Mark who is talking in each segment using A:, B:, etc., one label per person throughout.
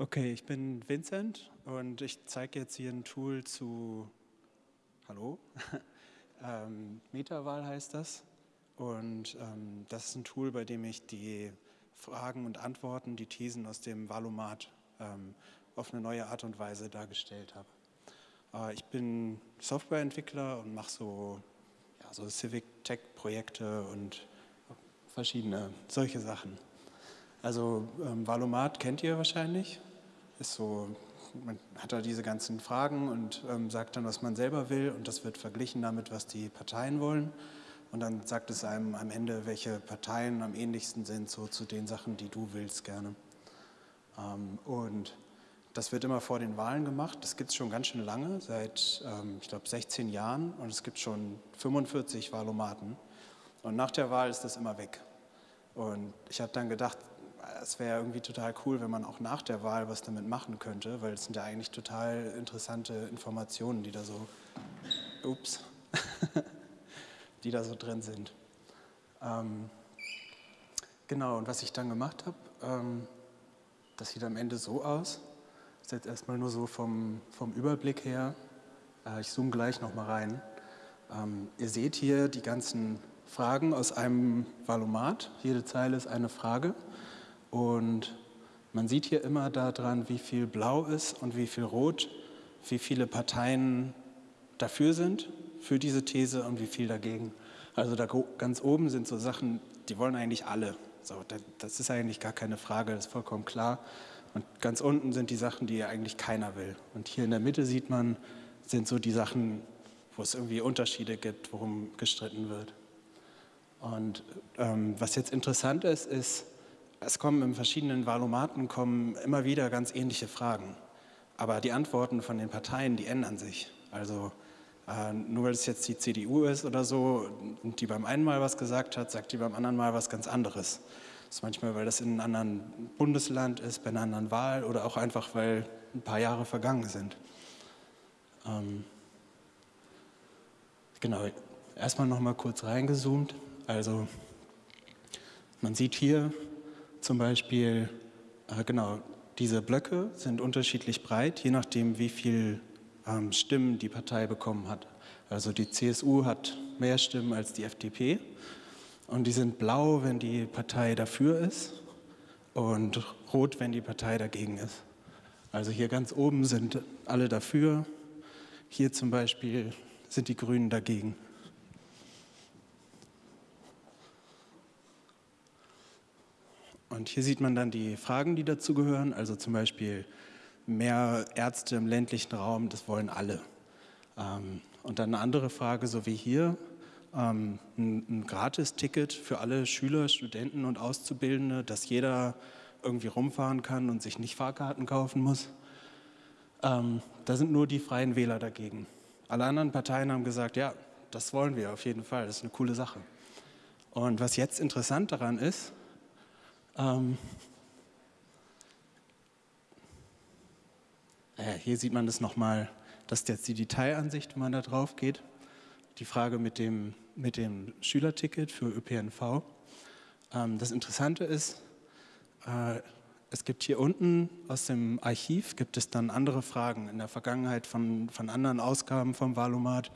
A: Okay, ich bin Vincent und ich zeige jetzt hier ein Tool zu, hallo, ähm, Metawahl heißt das. Und ähm, das ist ein Tool, bei dem ich die Fragen und Antworten, die Thesen aus dem Valomat ähm, auf eine neue Art und Weise dargestellt habe. Äh, ich bin Softwareentwickler und mache so, ja, so Civic Tech Projekte und verschiedene solche Sachen. Also ähm, Valomat kennt ihr wahrscheinlich. Ist so, man hat da diese ganzen Fragen und ähm, sagt dann, was man selber will und das wird verglichen damit, was die Parteien wollen. Und dann sagt es einem am Ende, welche Parteien am ähnlichsten sind so zu den Sachen, die du willst gerne. Ähm, und das wird immer vor den Wahlen gemacht. Das gibt es schon ganz schön lange, seit, ähm, ich glaube, 16 Jahren. Und es gibt schon 45 Wahlomaten. Und nach der Wahl ist das immer weg. Und ich habe dann gedacht, es wäre irgendwie total cool, wenn man auch nach der Wahl was damit machen könnte, weil es sind ja eigentlich total interessante Informationen, die da so, ups, die da so drin sind. Ähm, genau, und was ich dann gemacht habe, ähm, das sieht am Ende so aus. Das ist jetzt erstmal nur so vom, vom Überblick her. Äh, ich zoome gleich nochmal rein. Ähm, ihr seht hier die ganzen Fragen aus einem Valomat. Jede Zeile ist eine Frage. Und man sieht hier immer daran, wie viel blau ist und wie viel rot, wie viele Parteien dafür sind, für diese These und wie viel dagegen. Also da ganz oben sind so Sachen, die wollen eigentlich alle. So, das ist eigentlich gar keine Frage, das ist vollkommen klar. Und ganz unten sind die Sachen, die eigentlich keiner will. Und hier in der Mitte sieht man, sind so die Sachen, wo es irgendwie Unterschiede gibt, worum gestritten wird. Und ähm, was jetzt interessant ist, ist, es kommen in verschiedenen Valomaten kommen immer wieder ganz ähnliche Fragen. Aber die Antworten von den Parteien, die ändern sich. Also äh, nur weil es jetzt die CDU ist oder so und die beim einen Mal was gesagt hat, sagt die beim anderen Mal was ganz anderes. Das ist manchmal, weil das in einem anderen Bundesland ist, bei einer anderen Wahl oder auch einfach, weil ein paar Jahre vergangen sind. Ähm, genau, erstmal noch mal kurz reingezoomt. Also man sieht hier zum Beispiel, äh, genau, diese Blöcke sind unterschiedlich breit, je nachdem, wie viel ähm, Stimmen die Partei bekommen hat. Also die CSU hat mehr Stimmen als die FDP und die sind blau, wenn die Partei dafür ist und rot, wenn die Partei dagegen ist. Also hier ganz oben sind alle dafür, hier zum Beispiel sind die Grünen dagegen. Und hier sieht man dann die Fragen, die dazu gehören, also zum Beispiel mehr Ärzte im ländlichen Raum, das wollen alle. Ähm, und dann eine andere Frage, so wie hier, ähm, ein, ein Gratis-Ticket für alle Schüler, Studenten und Auszubildende, dass jeder irgendwie rumfahren kann und sich nicht Fahrkarten kaufen muss. Ähm, da sind nur die Freien Wähler dagegen. Alle anderen Parteien haben gesagt, ja, das wollen wir auf jeden Fall, das ist eine coole Sache. Und was jetzt interessant daran ist, ähm, äh, hier sieht man das nochmal, das ist jetzt die Detailansicht, wenn man da drauf geht. Die Frage mit dem, mit dem Schülerticket für ÖPNV. Ähm, das Interessante ist, äh, es gibt hier unten aus dem Archiv gibt es dann andere Fragen in der Vergangenheit von, von anderen Ausgaben vom Valomat,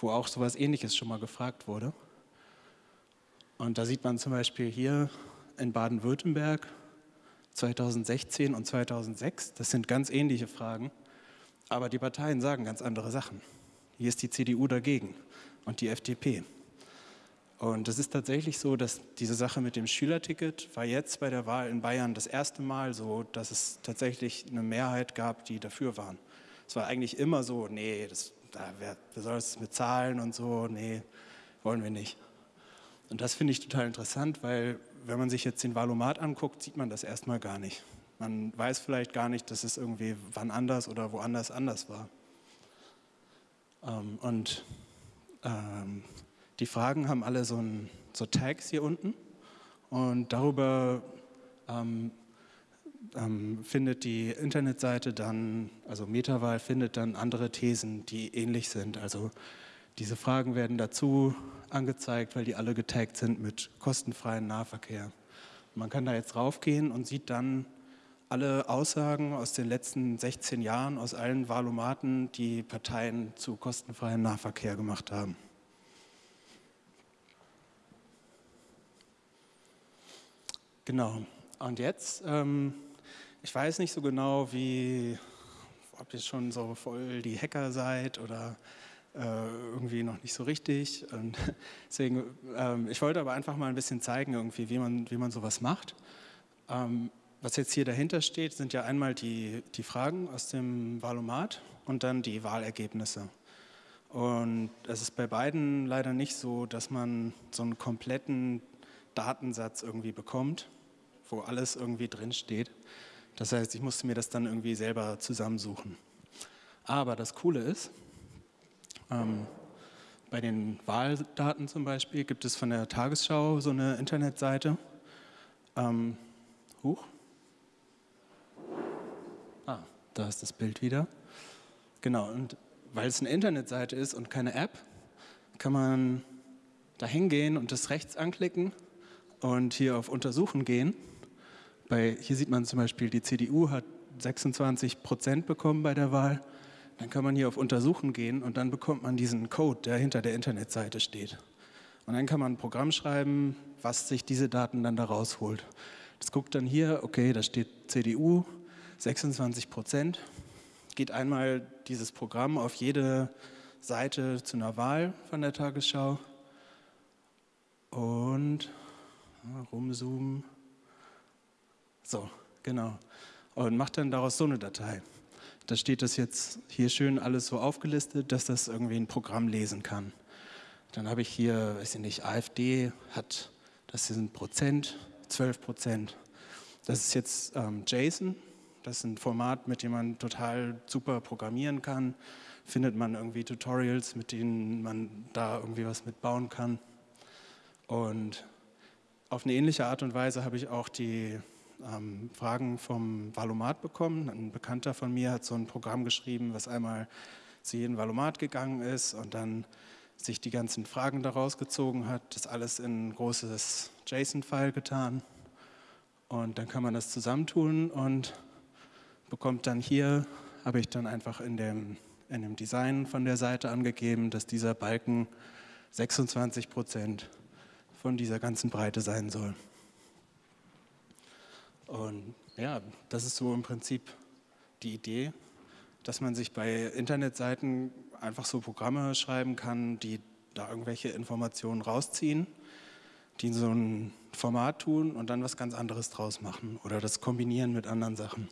A: wo auch sowas ähnliches schon mal gefragt wurde. Und da sieht man zum Beispiel hier in Baden-Württemberg 2016 und 2006. Das sind ganz ähnliche Fragen, aber die Parteien sagen ganz andere Sachen. Hier ist die CDU dagegen und die FDP. Und es ist tatsächlich so, dass diese Sache mit dem Schülerticket war jetzt bei der Wahl in Bayern das erste Mal so, dass es tatsächlich eine Mehrheit gab, die dafür waren. Es war eigentlich immer so, nee, das, da, wer, wer soll es mit Zahlen und so, nee, wollen wir nicht. Und das finde ich total interessant, weil wenn man sich jetzt den Valomat anguckt, sieht man das erstmal gar nicht. Man weiß vielleicht gar nicht, dass es irgendwie wann anders oder woanders anders war. Ähm, und ähm, die Fragen haben alle so, ein, so, Tags hier unten und darüber ähm, ähm findet die Internetseite dann, also Metawahl findet dann andere Thesen, die ähnlich sind. Also diese Fragen werden dazu angezeigt, weil die alle getaggt sind mit kostenfreien Nahverkehr. Man kann da jetzt raufgehen und sieht dann alle Aussagen aus den letzten 16 Jahren aus allen Wahlomaten, die Parteien zu kostenfreiem Nahverkehr gemacht haben. Genau. Und jetzt, ähm, ich weiß nicht so genau, wie, ob ihr schon so voll die Hacker seid oder irgendwie noch nicht so richtig. Und deswegen, ähm, ich wollte aber einfach mal ein bisschen zeigen, irgendwie, wie man, wie man sowas macht. Ähm, was jetzt hier dahinter steht, sind ja einmal die, die Fragen aus dem Wahlomat und dann die Wahlergebnisse. Und es ist bei beiden leider nicht so, dass man so einen kompletten Datensatz irgendwie bekommt, wo alles irgendwie drinsteht. Das heißt, ich musste mir das dann irgendwie selber zusammensuchen. Aber das Coole ist, ähm, bei den Wahldaten zum Beispiel gibt es von der Tagesschau so eine Internetseite. Ähm, huch. Ah, da ist das Bild wieder. Genau, und weil es eine Internetseite ist und keine App, kann man da hingehen und das rechts anklicken und hier auf Untersuchen gehen. Bei, hier sieht man zum Beispiel, die CDU hat 26 Prozent bekommen bei der Wahl. Dann kann man hier auf Untersuchen gehen und dann bekommt man diesen Code, der hinter der Internetseite steht. Und dann kann man ein Programm schreiben, was sich diese Daten dann da rausholt. Das guckt dann hier, okay, da steht CDU, 26 Prozent. Geht einmal dieses Programm auf jede Seite zu einer Wahl von der Tagesschau und rumzoomen. So, genau. Und macht dann daraus so eine Datei. Da steht das jetzt hier schön alles so aufgelistet, dass das irgendwie ein Programm lesen kann. Dann habe ich hier, weiß ich nicht, AfD hat, das sind Prozent, 12 Prozent. Das ist jetzt ähm, JSON, das ist ein Format, mit dem man total super programmieren kann. Findet man irgendwie Tutorials, mit denen man da irgendwie was mitbauen kann. Und auf eine ähnliche Art und Weise habe ich auch die ähm, Fragen vom Valomat bekommen. Ein Bekannter von mir hat so ein Programm geschrieben, was einmal zu jedem Valomat gegangen ist und dann sich die ganzen Fragen daraus gezogen hat, das alles in ein großes JSON-File getan. Und dann kann man das zusammentun und bekommt dann hier, habe ich dann einfach in dem, in dem Design von der Seite angegeben, dass dieser Balken 26 Prozent von dieser ganzen Breite sein soll. Und ja, das ist so im Prinzip die Idee, dass man sich bei Internetseiten einfach so Programme schreiben kann, die da irgendwelche Informationen rausziehen, die in so ein Format tun und dann was ganz anderes draus machen oder das kombinieren mit anderen Sachen.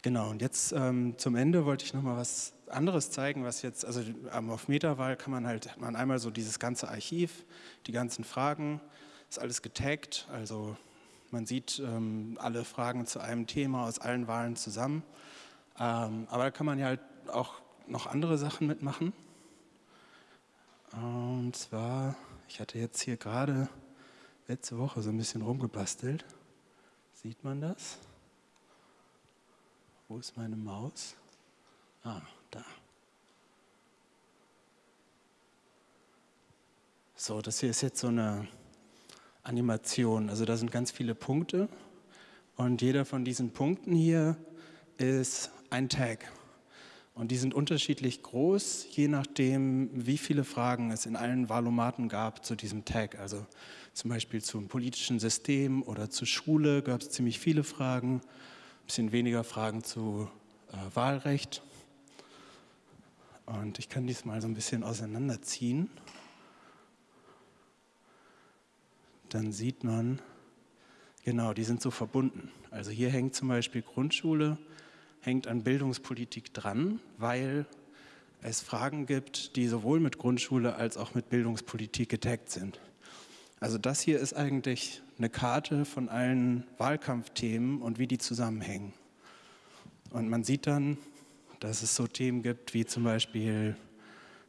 A: Genau, und jetzt ähm, zum Ende wollte ich nochmal was anderes zeigen, was jetzt, also auf Metawahl kann man halt, hat man einmal so dieses ganze Archiv, die ganzen Fragen, ist alles getaggt, also man sieht ähm, alle Fragen zu einem Thema aus allen Wahlen zusammen. Ähm, aber da kann man ja halt auch noch andere Sachen mitmachen. Und zwar, ich hatte jetzt hier gerade letzte Woche so ein bisschen rumgebastelt. Sieht man das? Wo ist meine Maus? Ah, da. So, das hier ist jetzt so eine Animation. Also da sind ganz viele Punkte und jeder von diesen Punkten hier ist ein Tag. Und die sind unterschiedlich groß, je nachdem, wie viele Fragen es in allen Wahlomaten gab zu diesem Tag. Also zum Beispiel zum politischen System oder zur Schule gab es ziemlich viele Fragen, ein bisschen weniger Fragen zu äh, Wahlrecht. Und ich kann dies mal so ein bisschen auseinanderziehen. Dann sieht man, genau, die sind so verbunden. Also hier hängt zum Beispiel Grundschule, hängt an Bildungspolitik dran, weil es Fragen gibt, die sowohl mit Grundschule als auch mit Bildungspolitik getaggt sind. Also das hier ist eigentlich eine Karte von allen Wahlkampfthemen und wie die zusammenhängen. Und man sieht dann, dass es so Themen gibt wie zum Beispiel,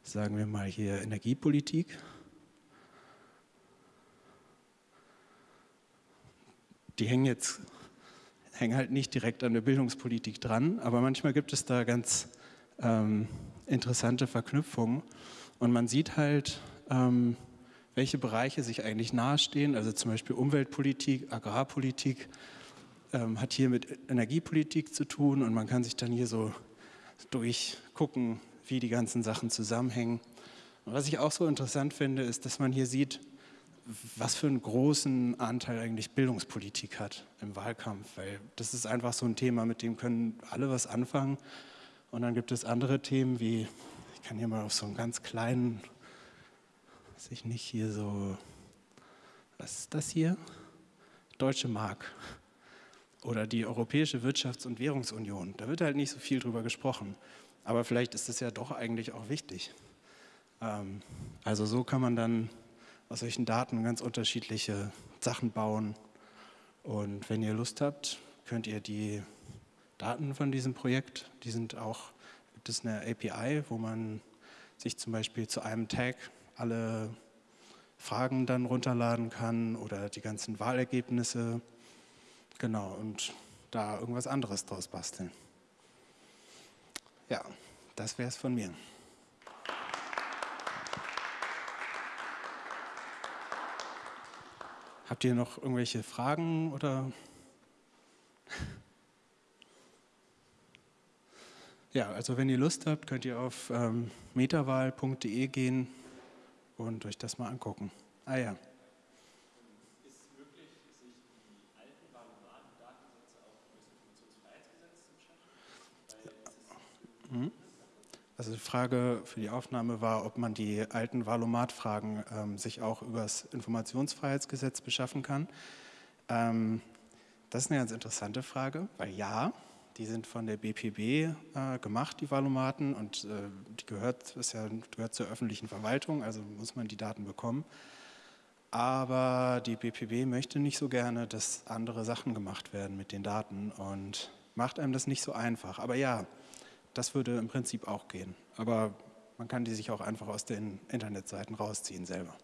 A: sagen wir mal hier Energiepolitik, die hängen jetzt hängen halt nicht direkt an der Bildungspolitik dran, aber manchmal gibt es da ganz ähm, interessante Verknüpfungen. Und man sieht halt, ähm, welche Bereiche sich eigentlich nahestehen, also zum Beispiel Umweltpolitik, Agrarpolitik, ähm, hat hier mit Energiepolitik zu tun. Und man kann sich dann hier so durchgucken, wie die ganzen Sachen zusammenhängen. Und was ich auch so interessant finde, ist, dass man hier sieht, was für einen großen Anteil eigentlich Bildungspolitik hat im Wahlkampf, weil das ist einfach so ein Thema, mit dem können alle was anfangen. Und dann gibt es andere Themen wie, ich kann hier mal auf so einen ganz kleinen, weiß ich nicht, hier so, was ist das hier? Deutsche Mark oder die Europäische Wirtschafts- und Währungsunion. Da wird halt nicht so viel drüber gesprochen. Aber vielleicht ist es ja doch eigentlich auch wichtig. Ähm, also so kann man dann aus solchen Daten ganz unterschiedliche Sachen bauen. Und wenn ihr Lust habt, könnt ihr die Daten von diesem Projekt, die sind auch, gibt es eine API, wo man sich zum Beispiel zu einem Tag alle Fragen dann runterladen kann oder die ganzen Wahlergebnisse. Genau, und da irgendwas anderes draus basteln. Ja, das wäre es von mir. Habt ihr noch irgendwelche Fragen oder? Ja, also wenn ihr Lust habt, könnt ihr auf ähm, metawahl.de gehen und euch das mal angucken. Ah ja. Ist Also die Frage für die Aufnahme war, ob man die alten Valomat-Fragen ähm, sich auch über das Informationsfreiheitsgesetz beschaffen kann. Ähm, das ist eine ganz interessante Frage, weil ja, die sind von der BPB äh, gemacht, die Valomaten, und äh, die gehört, ist ja, gehört zur öffentlichen Verwaltung, also muss man die Daten bekommen. Aber die BPB möchte nicht so gerne, dass andere Sachen gemacht werden mit den Daten und macht einem das nicht so einfach. Aber ja, das würde im Prinzip auch gehen. Aber man kann die sich auch einfach aus den Internetseiten rausziehen selber.